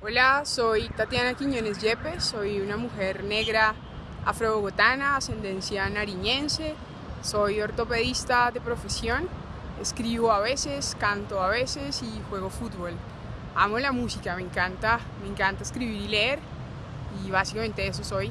Hola, soy Tatiana Quiñones Yepes, soy una mujer negra afrobogotana, ascendencia nariñense, soy ortopedista de profesión, escribo a veces, canto a veces y juego fútbol. Amo la música, me encanta, me encanta escribir y leer y básicamente eso soy.